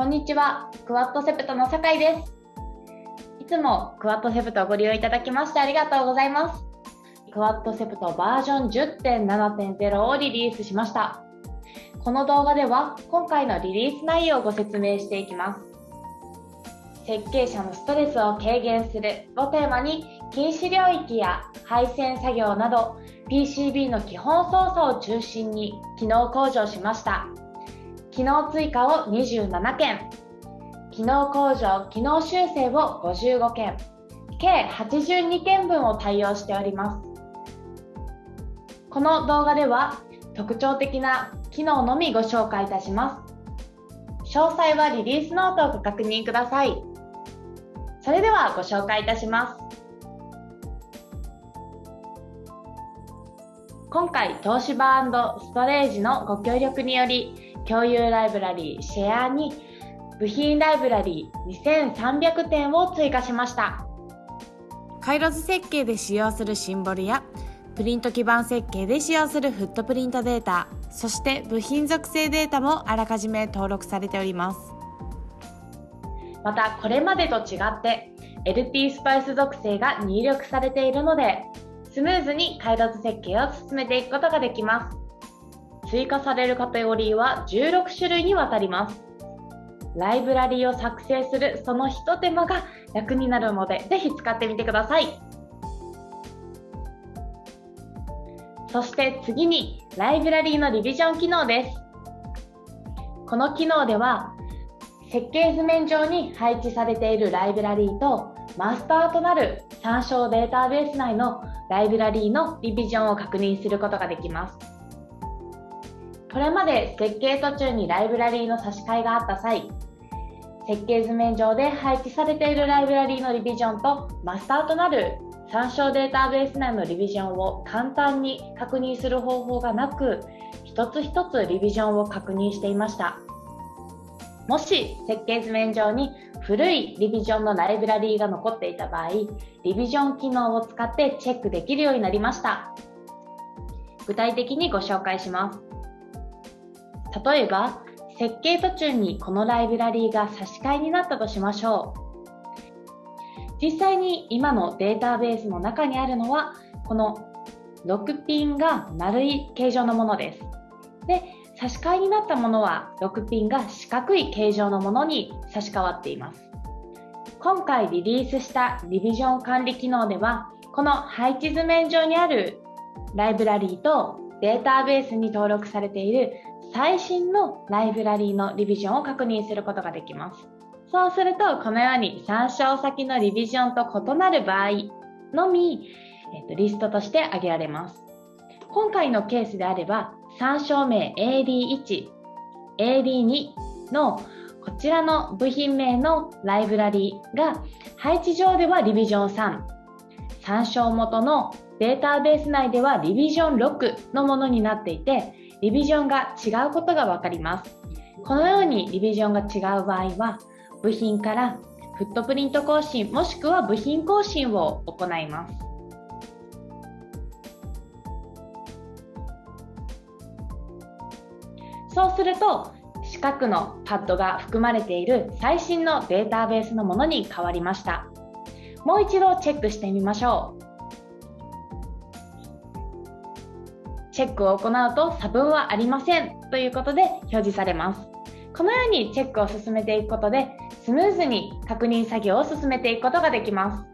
こんにちは、クワッドセプトの酒井です。いつもクワッドセプトをご利用いただきましてありがとうございます。クワッドセプトバージョン10.7.0をリリースしました。この動画では今回のリリース内容をご説明していきます。設計者のストレスを軽減するをテーマに禁止領域や配線作業など PCB の基本操作を中心に機能向上しました。機能追加を27件、機能向上、機能修正を55件、計82件分を対応しております。この動画では特徴的な機能のみご紹介いたします。詳細はリリースノートをご確認ください。それではご紹介いたします。今回、東芝ストレージのご協力により、共有ライブラリーシェアに部品ライブラリー2300点を追加しました。回路図設計で使用するシンボルやプリント基板設計で使用するフットプリントデータそして部品属性データもあらかじめ登録されております。またこれまでと違って LT スパイス属性が入力されているのでスムーズに回路図設計を進めていくことができます追加されるカテゴリーは16種類にわたります。ライブラリーを作成するそのひと手間が楽になるので、ぜひ使ってみてください。そして次に、ライブラリーのリビジョン機能です。この機能では、設計図面上に配置されているライブラリーとマスターとなる参照データベース内のライブラリーのリビジョンを確認することができます。これまで設計途中にライブラリーの差し替えがあった際、設計図面上で配置されているライブラリーのリビジョンとマスターとなる参照データベース内のリビジョンを簡単に確認する方法がなく、一つ一つリビジョンを確認していました。もし設計図面上に古いリビジョンのライブラリーが残っていた場合、リビジョン機能を使ってチェックできるようになりました。具体的にご紹介します。例えば、設計途中にこのライブラリーが差し替えになったとしましょう。実際に今のデータベースの中にあるのは、この6ピンが丸い形状のものです。で、差し替えになったものは6ピンが四角い形状のものに差し替わっています。今回リリースしたリビジョン管理機能では、この配置図面上にあるライブラリーとデータベースに登録されている最新のライブラリーのリビジョンを確認することができます。そうすると、このように参照先のリビジョンと異なる場合のみ、えっと、リストとして挙げられます。今回のケースであれば、参照名 AD1、AD2 のこちらの部品名のライブラリーが配置上ではリビジョン3、参照元のデータベース内ではリビジョン6のものになっていて、リビジョンが違うことがわかります。このようにリビジョンが違う場合は、部品からフットプリント更新もしくは部品更新を行います。そうすると、四角のパッドが含まれている最新のデータベースのものに変わりました。もう一度チェックしてみましょう。チェックを行うと差分はありませんということで表示されます。このようにチェックを進めていくことでスムーズに確認作業を進めていくことができます。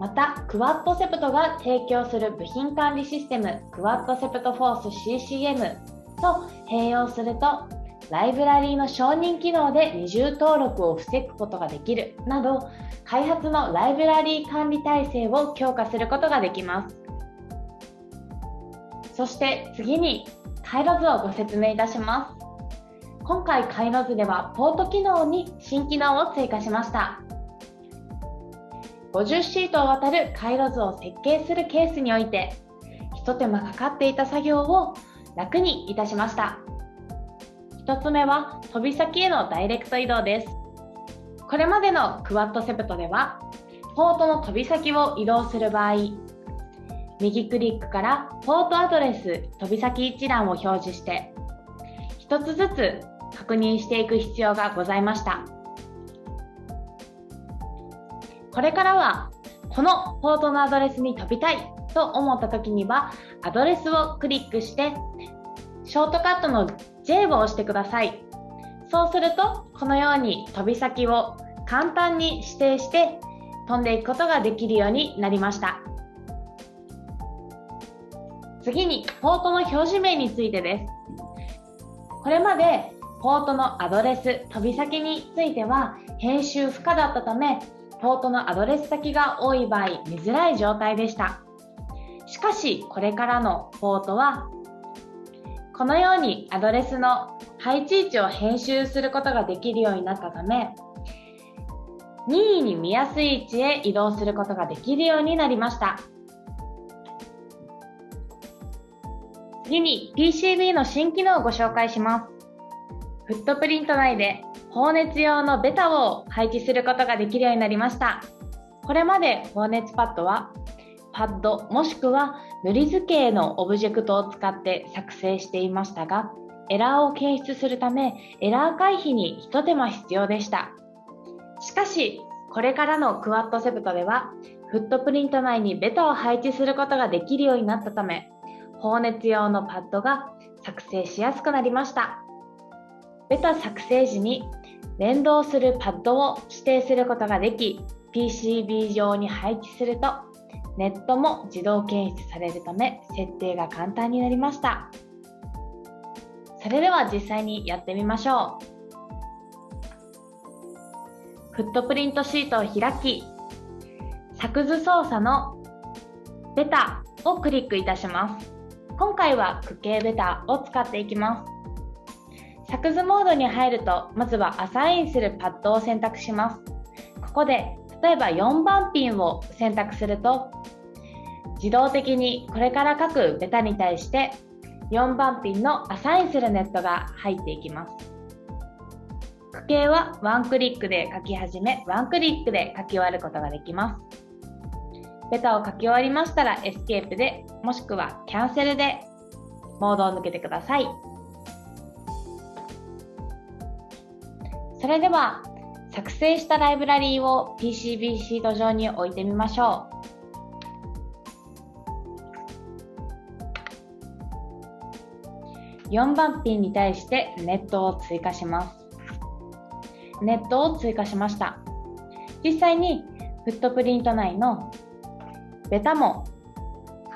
また、クワッドセプトが提供する部品管理システムクワッドセプトフォース CCM と併用するとライブラリーの承認機能で二重登録を防ぐことができるなど開発のライブラリー管理体制を強化することができます。そして次に回路図をご説明いたします。今回回路図ではポート機能に新機能を追加しました。50シートを渡る回路図を設計するケースにおいて、ひと手間かかっていた作業を楽にいたしました。1つ目は飛び先へのダイレクト移動です。これまでのクワッドセプトでは、ポートの飛び先を移動する場合、右クリックからポートアドレス飛び先一覧を表示して、一つずつ確認していく必要がございました。これからはこのポートのアドレスに飛びたいと思った時にはアドレスをクリックしてショートカットの J を押してください。そうするとこのように飛び先を簡単に指定して飛んでいくことができるようになりました。次にポートの表示名についてです。これまでポートのアドレス飛び先については編集不可だったためポートのアドレス先が多い場合見づらい状態でした。しかしこれからのポートはこのようにアドレスの配置位置を編集することができるようになったため任意に見やすい位置へ移動することができるようになりました。次に PCB の新機能をご紹介します。フットプリント内で放熱用のベタを配置することができるようになりました。これまで放熱パッドはパッドもしくは塗り図形のオブジェクトを使って作成していましたがエラーを検出するためエラー回避に一手間必要でした。しかしこれからの Quadcept ではフットプリント内にベタを配置することができるようになったため放熱用のパッドが作成しやすくなりました。ベタ作成時に連動するパッドを指定することができ PCB 上に配置するとネットも自動検出されるため設定が簡単になりました。それでは実際にやってみましょう。フットプリントシートを開き作図操作のベタをクリックいたします。今回は区形ベタを使っていきます。作図モードに入るとまずはアサインするパッドを選択します。ここで例えば4番ピンを選択すると自動的にこれから書くベタに対して4番ピンのアサインするネットが入っていきます。矩形はワンクリックで書き始めワンクリックで書き終わることができます。ベタを書き終わりましたらエスケープでもしくはキャンセルでモードを抜けてください。それでは作成したライブラリーを PCB シート上に置いてみましょう。4番ピンに対してネットを追加します。ネットを追加しました。実際にフットプリント内のベタも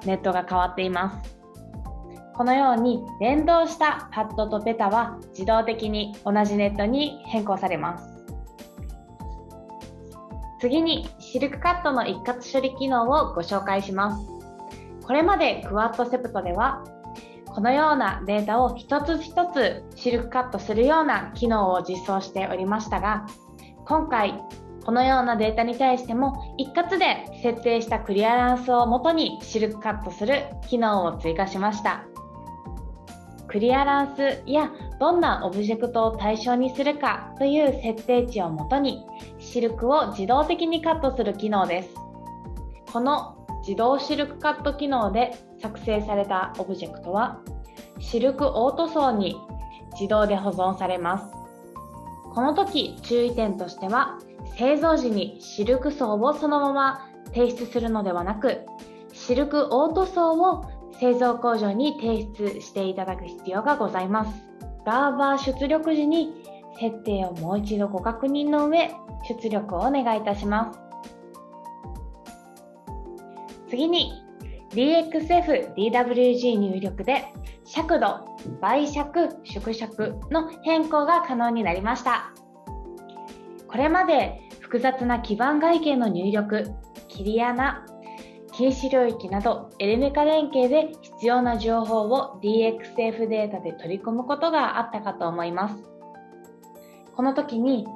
ネットが変わっています。このように連動したパッドとベタは自動的に同じネットに変更されます。次にシルクカットの一括処理機能をご紹介します。これまでクワッドセプトではこのようなデータを一つ一つシルクカットするような機能を実装しておりましたが今回このようなデータに対しても一括で設定したクリアランスをもとにシルクカットする機能を追加しました。クリアランスやどんなオブジェクトを対象にするかという設定値をもとにシルクを自動的にカットする機能です。この自動シルクカット機能で作成されたオブジェクトはシルクオート層に自動で保存されます。この時注意点としては製造時にシルク層をそのまま提出するのではなくシルクオート層を製造工場に提出していただく必要がございます。ガーバー出力時に設定をもう一度ご確認の上、出力をお願いいたします。次に DXF DWG 入力で尺度、倍尺、縮尺の変更が可能になりました。これまで複雑な基盤外形の入力、切り穴、禁止領域などエレメカ連携で必要な情報を DXF データで取り込むことがあったかと思います。この時に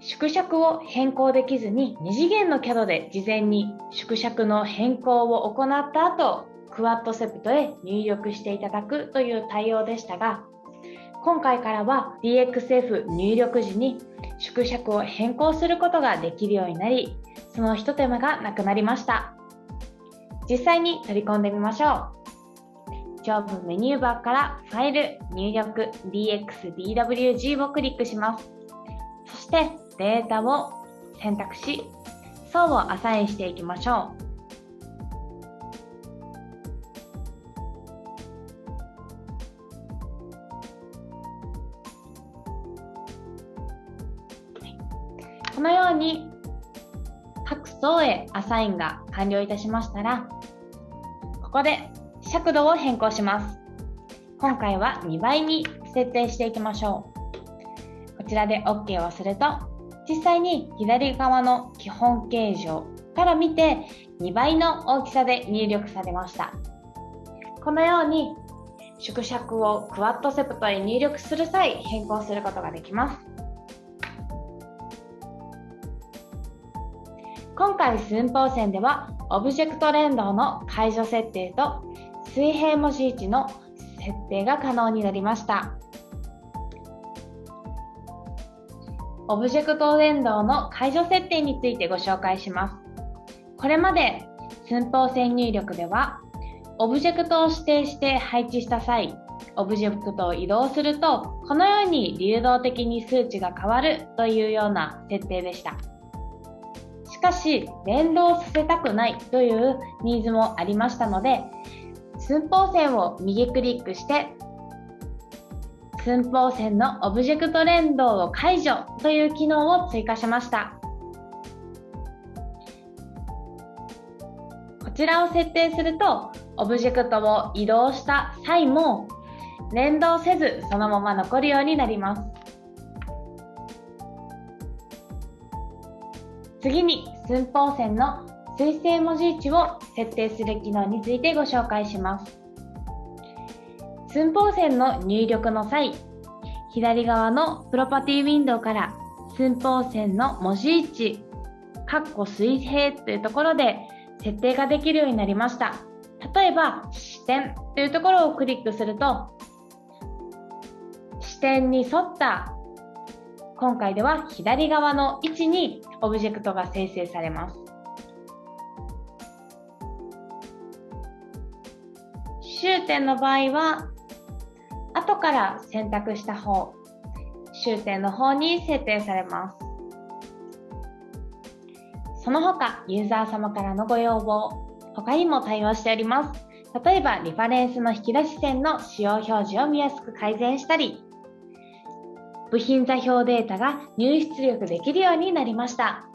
縮尺を変更できずに2次元の CAD で事前に縮尺の変更を行った後クワッドセプトへ入力していただくという対応でしたが今回からは DXF 入力時に縮尺を変更することができるようになりその一手間がなくなりました実際に取り込んでみましょう上部メニューバーからファイル、入力、DXDWG をクリックします。そしてデータを選択し、層をアサインしていきましょう。のように各層へアサインが完了いたしましたら、ここで尺度を変更します。今回は2倍に設定していきましょう。こちらで OK をすると、実際に左側の基本形状から見て2倍の大きさで入力されました。このように縮尺をクワッドセプトへ入力する際変更することができます。今回寸法線ではオブジェクト連動の解除設定と水平文字位置の設定が可能になりました。オブジェクト連動の解除設定についてご紹介します。これまで寸法線入力では、オブジェクトを指定して配置した際、オブジェクトを移動すると、このように流動的に数値が変わるというような設定でした。しかし、連動させたくないというニーズもありましたので、寸法線を右クリックして寸法線のオブジェクト連動を解除という機能を追加しました。こちらを設定するとオブジェクトを移動した際も連動せずそのまま残るようになります。次に寸法線の水星文字位置を設定する機能についてご紹介します。寸法線の入力の際、左側のプロパティウィンドウから寸法線の文字位置、括弧水平というところで設定ができるようになりました。例えば、視点というところをクリックすると、視点に沿った今回では左側の位置にオブジェクトが生成されます。終点の場合は、後から選択した方、終点の方に設定されます。その他、ユーザー様からのご要望、他にも対応しております。例えば、リファレンスの引き出し線の使用表示を見やすく改善したり、部品座標データが入出力できるようになりました。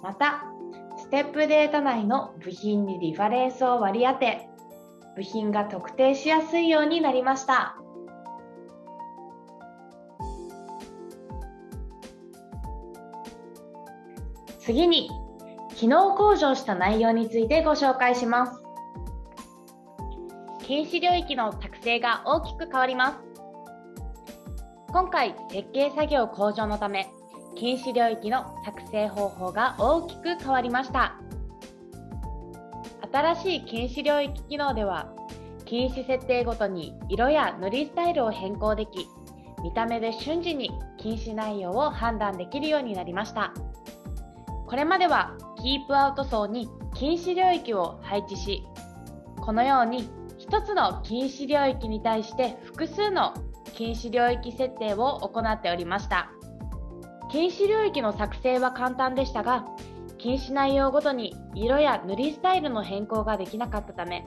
また、ステップデータ内の部品にリファレンスを割り当て、部品が特定しやすいようになりました。次に、機能向上した内容についてご紹介します。禁止領域の作成が大きく変わります。今回、設計作業向上のため、禁止領域の作成方法が大きく変わりました。新しい禁止領域機能では、禁止設定ごとに色や塗りスタイルを変更でき、見た目で瞬時に禁止内容を判断できるようになりました。これまではキープアウト層に禁止領域を配置し、このように1つの禁止領域に対して複数の禁止領域設定を行っておりました。禁止領域の作成は簡単でしたが、禁止内容ごとに色や塗りスタイルの変更ができなかったため、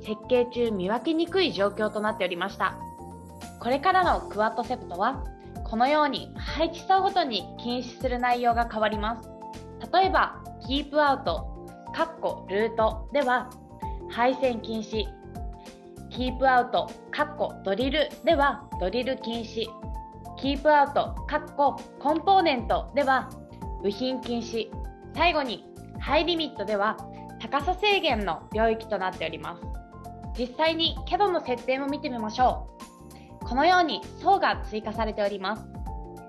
設計中見分けにくい状況となっておりました。これからのクワッドセプトは、このように配置層ごとに禁止する内容が変わります。例えば、キープアウト、カッコルートでは、配線禁止、キープアウト、カッコドリルでは、ドリル禁止、キープアウト、カッコ、コンポーネントでは、部品禁止、最後に、ハイリミットでは、高さ制限の領域となっております。実際に CAD の設定も見てみましょう。このように層が追加されております。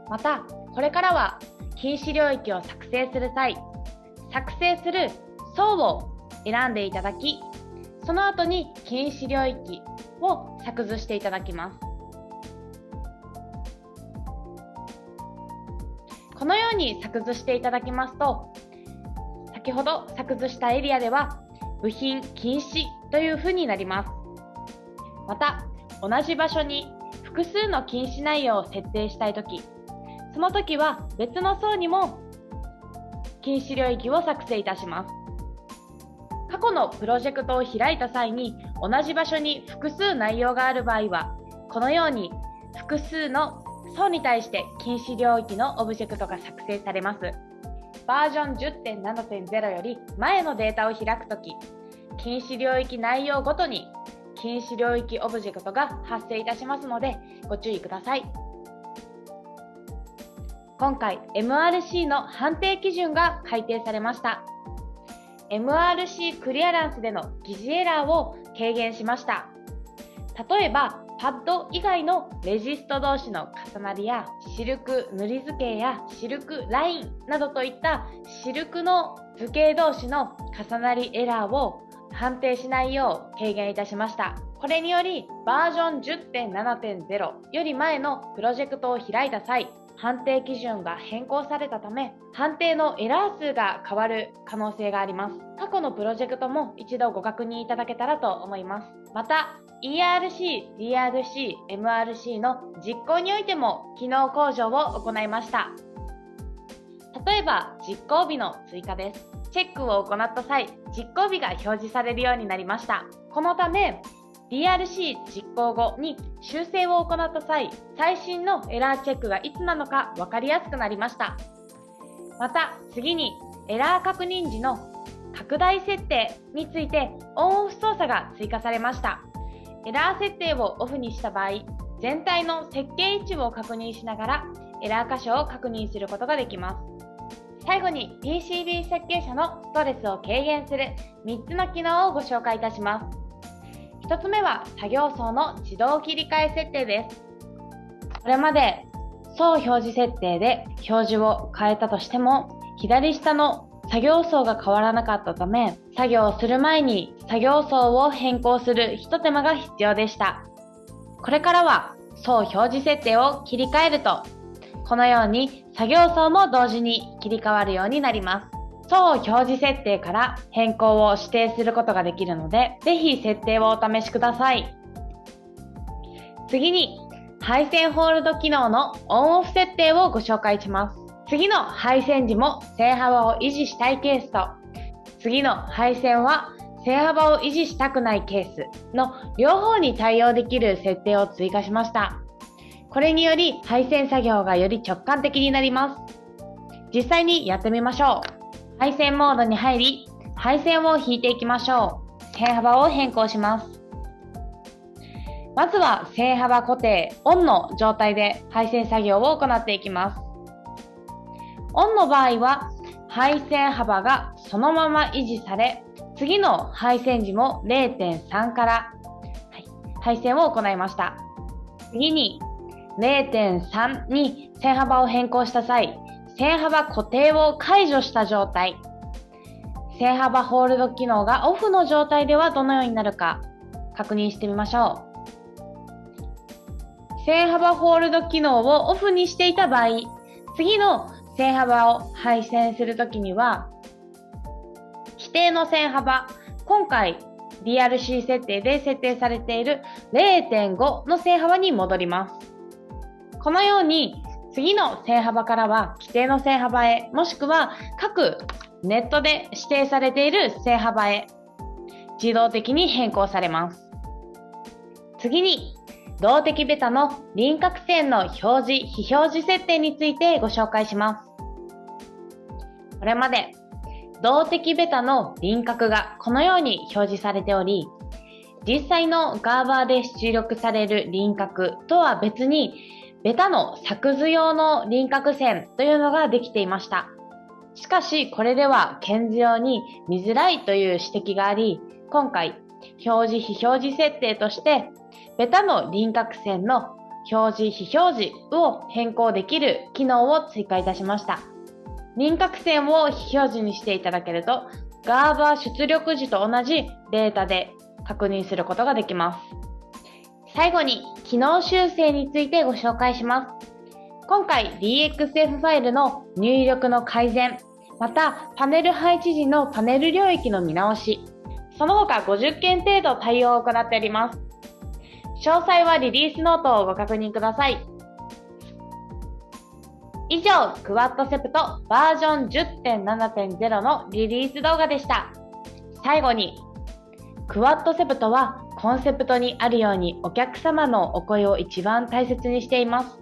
また、これからは禁止領域を作成する際、作成する層を選んでいただき、その後に禁止領域を作図していただきます。このように作図していただきますと、先ほど作図したエリアでは、部品禁止というふうになります。また、同じ場所に複数の禁止内容を設定したいとき、その時は別の層にも禁止領域を作成いたします。過去のプロジェクトを開いた際に同じ場所に複数内容がある場合は、このように複数の層に対して禁止領域のオブジェクトが作成されます。バージョン10.7.0より前のデータを開くとき、禁止領域内容ごとに禁止領域オブジェクトが発生いたしますのでご注意ください。今回 MRC の判定基準が改定されました。MRC クリアランスでの疑似エラーを軽減しました。例えば、パッド以外のレジスト同士の重なりやシルク塗り図形やシルクラインなどといったシルクの図形同士の重なりエラーを判定しないよう軽減いたしました。これによりバージョン10.7.0より前のプロジェクトを開いた際、判定基準が変更されたため、判定のエラー数が変わる可能性があります。過去のプロジェクトも一度ご確認いただけたらと思います。また、ERC、DRC、MRC の実行においても機能向上を行いました。例えば、実行日の追加です。チェックを行った際、実行日が表示されるようになりました。このため、DRC 実行後に修正を行った際、最新のエラーチェックがいつなのか分かりやすくなりました。また、次にエラー確認時の拡大設定についてオンオフ操作が追加されました。エラー設定をオフにした場合、全体の設計位置を確認しながらエラー箇所を確認することができます。最後に PCB 設計者のストレスを軽減する3つの機能をご紹介いたします。1つ目は作業層の自動切り替え設定です。これまで層表示設定で表示を変えたとしても、左下の作業層が変わらなかったため、作業をする前に作業層を変更する一手間が必要でした。これからは層表示設定を切り替えると、このように作業層も同時に切り替わるようになります。層表示設定から変更を指定することができるので、ぜひ設定をお試しください。次に、配線ホールド機能のオンオフ設定をご紹介します。次の配線時も線幅を維持したいケースと、次の配線は線幅を維持したくないケースの両方に対応できる設定を追加しました。これにより配線作業がより直感的になります。実際にやってみましょう。配線モードに入り、配線を引いていきましょう。線幅を変更します。まずは線幅固定、オンの状態で配線作業を行っていきます。オンの場合は、配線幅がそのまま維持され、次の配線時も0.3から、はい、配線を行いました。次に0.3に線幅を変更した際、線幅固定を解除した状態。線幅ホールド機能がオフの状態ではどのようになるか確認してみましょう。線幅ホールド機能をオフにしていた場合、次の線幅を配線するときには、規定の線幅、今回 DRC 設定で設定されている0.5の線幅に戻ります。このように次の線幅からは規定の線幅へ、もしくは各ネットで指定されている線幅へ自動的に変更されます。次に、動的ベタの輪郭線の表示、非表示設定についてご紹介します。これまで、動的ベタの輪郭がこのように表示されており、実際のガーバーで出力される輪郭とは別にベタの作図用の輪郭線というのができていました。しかし、これでは検図用に見づらいという指摘があり、今回、表示非表示設定として、ベタの輪郭線の表示非表示を変更できる機能を追加いたしました。輪郭線を非表示にしていただけると、ガーバー出力時と同じデータで確認することができます。最後に、機能修正についてご紹介します。今回 DXF ファイルの入力の改善、またパネル配置時のパネル領域の見直し、その他50件程度対応を行っております。詳細はリリースノートをご確認ください。以上、クワッドセプトバージョン10.7.0のリリース動画でした。最後に、クワッドセプトはコンセプトにあるようにお客様のお声を一番大切にしています。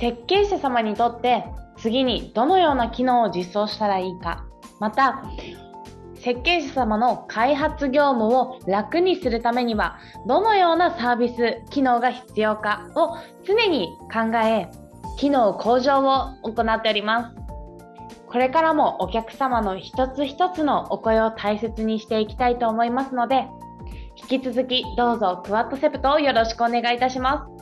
設計者様にとって次にどのような機能を実装したらいいか、また設計者様の開発業務を楽にするためにはどのようなサービス機能が必要かを常に考え機能向上を行っておりますこれからもお客様の一つ一つのお声を大切にしていきたいと思いますので引き続きどうぞクワッドセプトをよろしくお願いいたします。